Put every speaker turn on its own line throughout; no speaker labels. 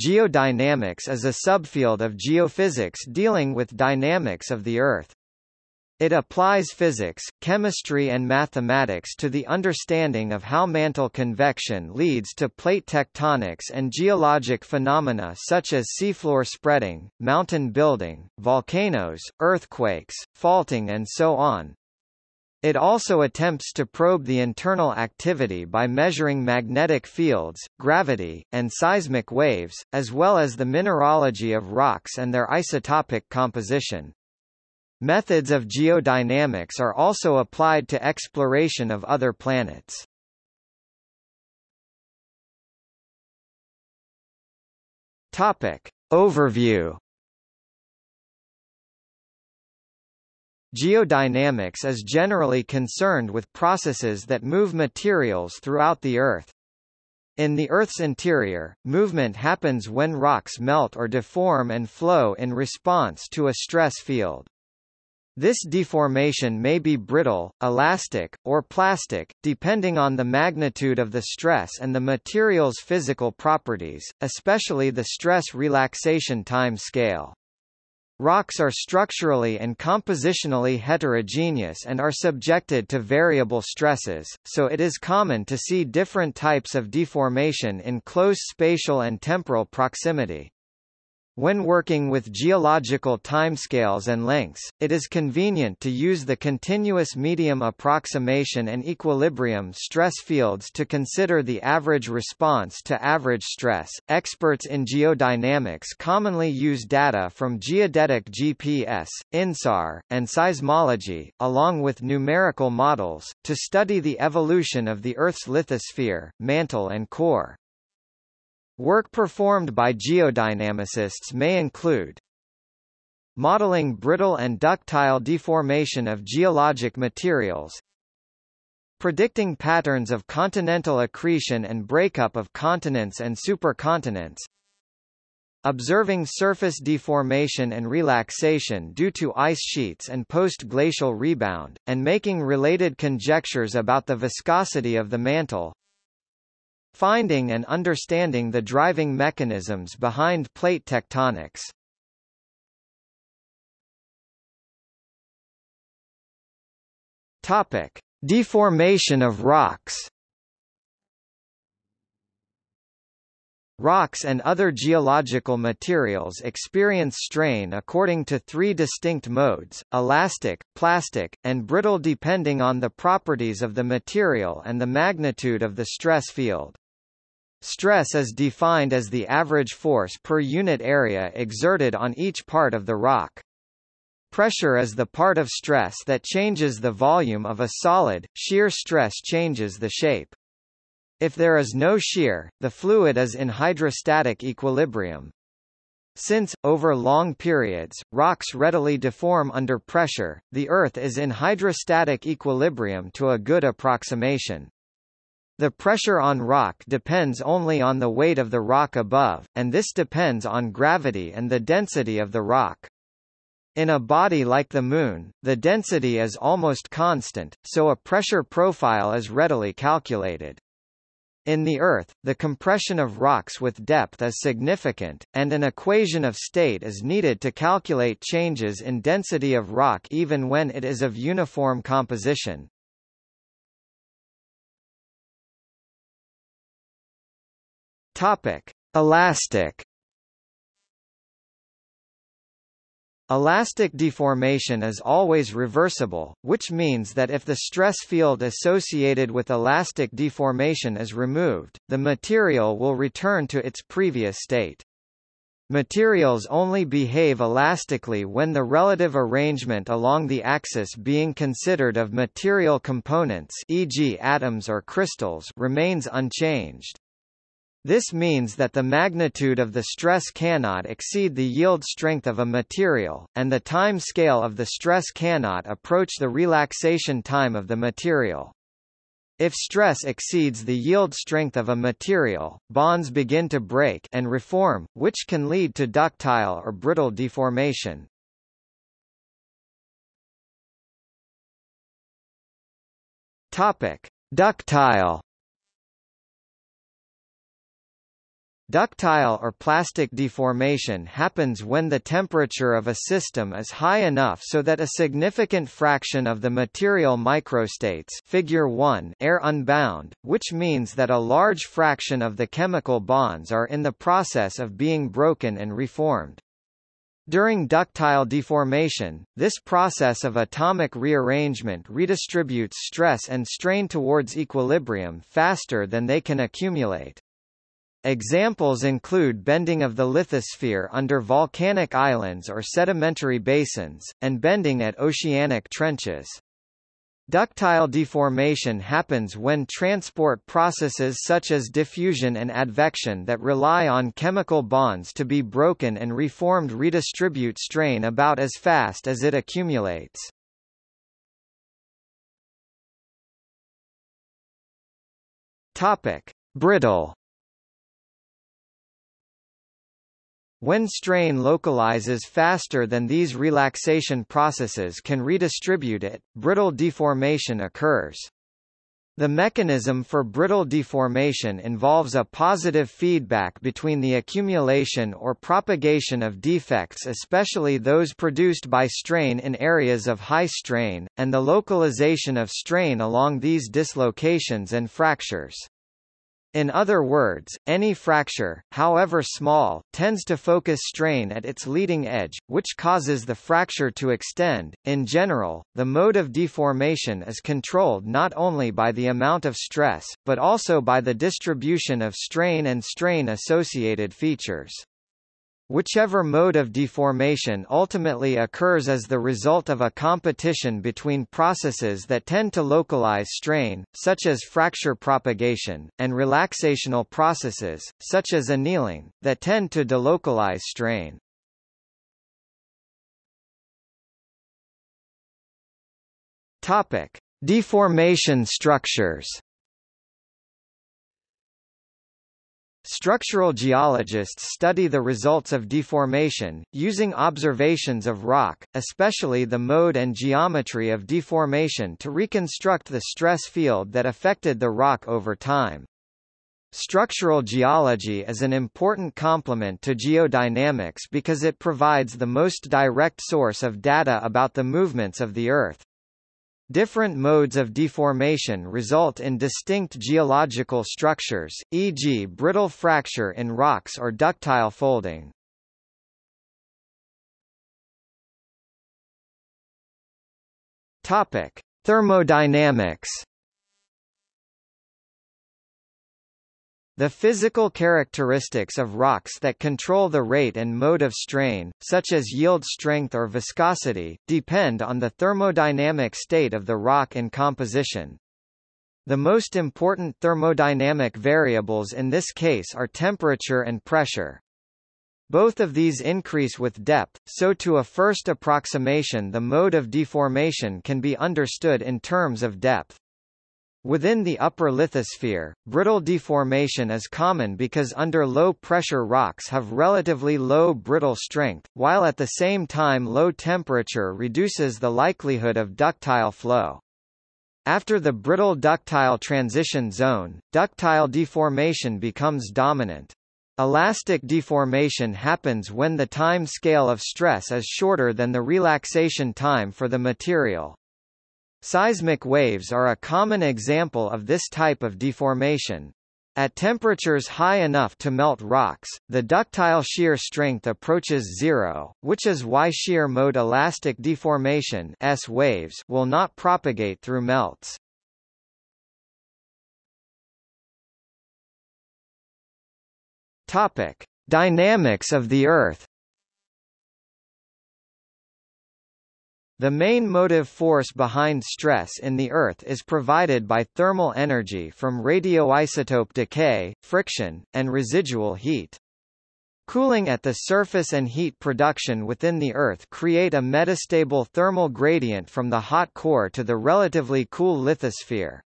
Geodynamics is a subfield of geophysics dealing with dynamics of the Earth. It applies physics, chemistry and mathematics to the understanding of how mantle convection leads to plate tectonics and geologic phenomena such as seafloor spreading, mountain building, volcanoes, earthquakes, faulting and so on. It also attempts to probe the internal activity by measuring magnetic fields, gravity, and seismic waves, as well as the mineralogy of rocks and their isotopic composition. Methods of geodynamics are also applied to exploration of other planets. Topic. Overview Geodynamics is generally concerned with processes that move materials throughout the Earth. In the Earth's interior, movement happens when rocks melt or deform and flow in response to a stress field. This deformation may be brittle, elastic, or plastic, depending on the magnitude of the stress and the material's physical properties, especially the stress relaxation time scale. Rocks are structurally and compositionally heterogeneous and are subjected to variable stresses, so it is common to see different types of deformation in close spatial and temporal proximity. When working with geological timescales and lengths, it is convenient to use the continuous medium approximation and equilibrium stress fields to consider the average response to average stress. Experts in geodynamics commonly use data from geodetic GPS, INSAR, and seismology, along with numerical models, to study the evolution of the Earth's lithosphere, mantle and core. Work performed by geodynamicists may include modeling brittle and ductile deformation of geologic materials, predicting patterns of continental accretion and breakup of continents and supercontinents, observing surface deformation and relaxation due to ice sheets and post-glacial rebound, and making related conjectures about the viscosity of the mantle, Finding and understanding the driving mechanisms behind plate tectonics. Topic: Deformation of rocks. Rocks and other geological materials experience strain according to three distinct modes, elastic, plastic, and brittle depending on the properties of the material and the magnitude of the stress field. Stress is defined as the average force per unit area exerted on each part of the rock. Pressure is the part of stress that changes the volume of a solid, shear stress changes the shape. If there is no shear, the fluid is in hydrostatic equilibrium. Since, over long periods, rocks readily deform under pressure, the Earth is in hydrostatic equilibrium to a good approximation. The pressure on rock depends only on the weight of the rock above, and this depends on gravity and the density of the rock. In a body like the Moon, the density is almost constant, so a pressure profile is readily calculated. In the Earth, the compression of rocks with depth is significant, and an equation of state is needed to calculate changes in density of rock even when it is of uniform composition. Topic: Elastic Elastic deformation is always reversible, which means that if the stress field associated with elastic deformation is removed, the material will return to its previous state. Materials only behave elastically when the relative arrangement along the axis being considered of material components e.g. atoms or crystals remains unchanged. This means that the magnitude of the stress cannot exceed the yield strength of a material, and the time scale of the stress cannot approach the relaxation time of the material. If stress exceeds the yield strength of a material, bonds begin to break and reform, which can lead to ductile or brittle deformation. Topic: Ductile Ductile or plastic deformation happens when the temperature of a system is high enough so that a significant fraction of the material microstates figure 1 air unbound, which means that a large fraction of the chemical bonds are in the process of being broken and reformed. During ductile deformation, this process of atomic rearrangement redistributes stress and strain towards equilibrium faster than they can accumulate. Examples include bending of the lithosphere under volcanic islands or sedimentary basins, and bending at oceanic trenches. Ductile deformation happens when transport processes such as diffusion and advection that rely on chemical bonds to be broken and reformed redistribute strain about as fast as it accumulates. Topic: Brittle When strain localizes faster than these relaxation processes can redistribute it, brittle deformation occurs. The mechanism for brittle deformation involves a positive feedback between the accumulation or propagation of defects especially those produced by strain in areas of high strain, and the localization of strain along these dislocations and fractures. In other words, any fracture, however small, tends to focus strain at its leading edge, which causes the fracture to extend. In general, the mode of deformation is controlled not only by the amount of stress, but also by the distribution of strain and strain associated features. Whichever mode of deformation ultimately occurs as the result of a competition between processes that tend to localize strain, such as fracture propagation, and relaxational processes, such as annealing, that tend to delocalize strain. Topic: Deformation structures. Structural geologists study the results of deformation, using observations of rock, especially the mode and geometry of deformation to reconstruct the stress field that affected the rock over time. Structural geology is an important complement to geodynamics because it provides the most direct source of data about the movements of the Earth. Different modes of deformation result in distinct geological structures, e.g. brittle fracture in rocks or ductile folding. Topic: Thermodynamics The physical characteristics of rocks that control the rate and mode of strain, such as yield strength or viscosity, depend on the thermodynamic state of the rock in composition. The most important thermodynamic variables in this case are temperature and pressure. Both of these increase with depth, so to a first approximation the mode of deformation can be understood in terms of depth. Within the upper lithosphere, brittle deformation is common because under low-pressure rocks have relatively low brittle strength, while at the same time low temperature reduces the likelihood of ductile flow. After the brittle ductile transition zone, ductile deformation becomes dominant. Elastic deformation happens when the time scale of stress is shorter than the relaxation time for the material. Seismic waves are a common example of this type of deformation. At temperatures high enough to melt rocks, the ductile shear strength approaches zero, which is why shear mode elastic deformation S waves will not propagate through melts. Topic: Dynamics of the Earth The main motive force behind stress in the Earth is provided by thermal energy from radioisotope decay, friction, and residual heat. Cooling at the surface and heat production within the Earth create a metastable thermal gradient from the hot core to the relatively cool lithosphere.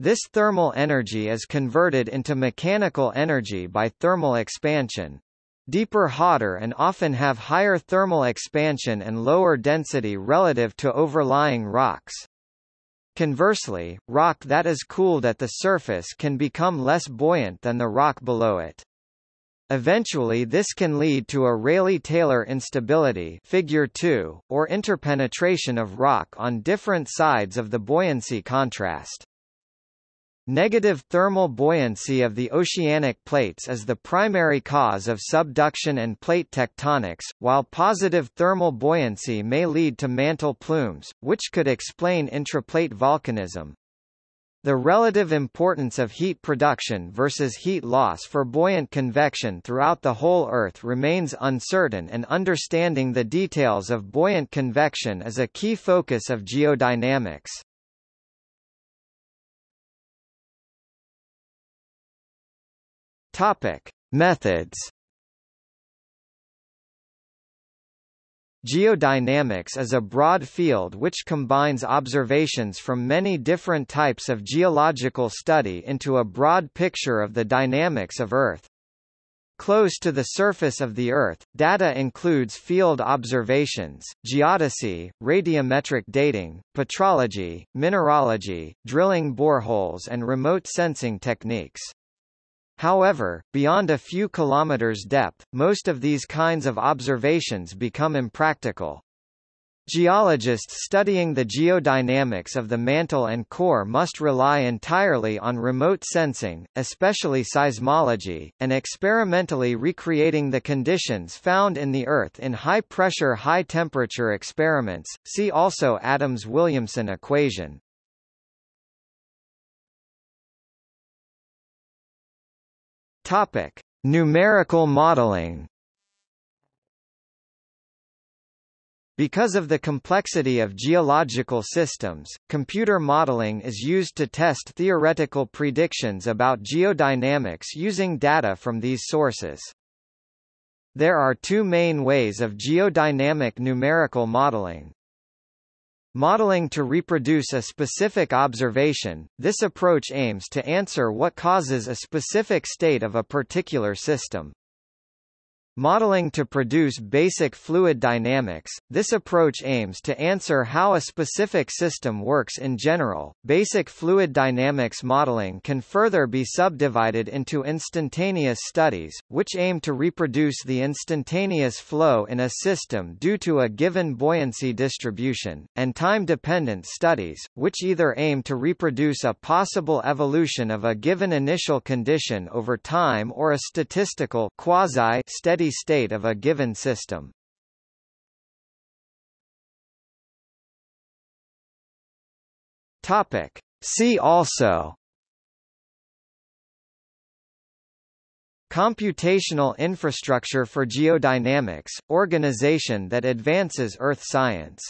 This thermal energy is converted into mechanical energy by thermal expansion deeper hotter and often have higher thermal expansion and lower density relative to overlying rocks. Conversely, rock that is cooled at the surface can become less buoyant than the rock below it. Eventually this can lead to a Rayleigh-Taylor instability figure 2, or interpenetration of rock on different sides of the buoyancy contrast. Negative thermal buoyancy of the oceanic plates is the primary cause of subduction and plate tectonics, while positive thermal buoyancy may lead to mantle plumes, which could explain intraplate volcanism. The relative importance of heat production versus heat loss for buoyant convection throughout the whole Earth remains uncertain and understanding the details of buoyant convection is a key focus of geodynamics. Topic. Methods Geodynamics is a broad field which combines observations from many different types of geological study into a broad picture of the dynamics of Earth. Close to the surface of the Earth, data includes field observations, geodesy, radiometric dating, petrology, mineralogy, drilling boreholes and remote sensing techniques. However, beyond a few kilometers depth, most of these kinds of observations become impractical. Geologists studying the geodynamics of the mantle and core must rely entirely on remote sensing, especially seismology, and experimentally recreating the conditions found in the Earth in high-pressure high-temperature experiments. See also Adams-Williamson equation. Topic: Numerical modeling. Because of the complexity of geological systems, computer modeling is used to test theoretical predictions about geodynamics using data from these sources. There are two main ways of geodynamic numerical modeling. Modeling to reproduce a specific observation, this approach aims to answer what causes a specific state of a particular system. Modeling to produce basic fluid dynamics, this approach aims to answer how a specific system works in general. Basic fluid dynamics modeling can further be subdivided into instantaneous studies, which aim to reproduce the instantaneous flow in a system due to a given buoyancy distribution, and time-dependent studies, which either aim to reproduce a possible evolution of a given initial condition over time or a statistical quasi-steady steady state of a given system. Topic. See also Computational infrastructure for geodynamics, organization that advances earth science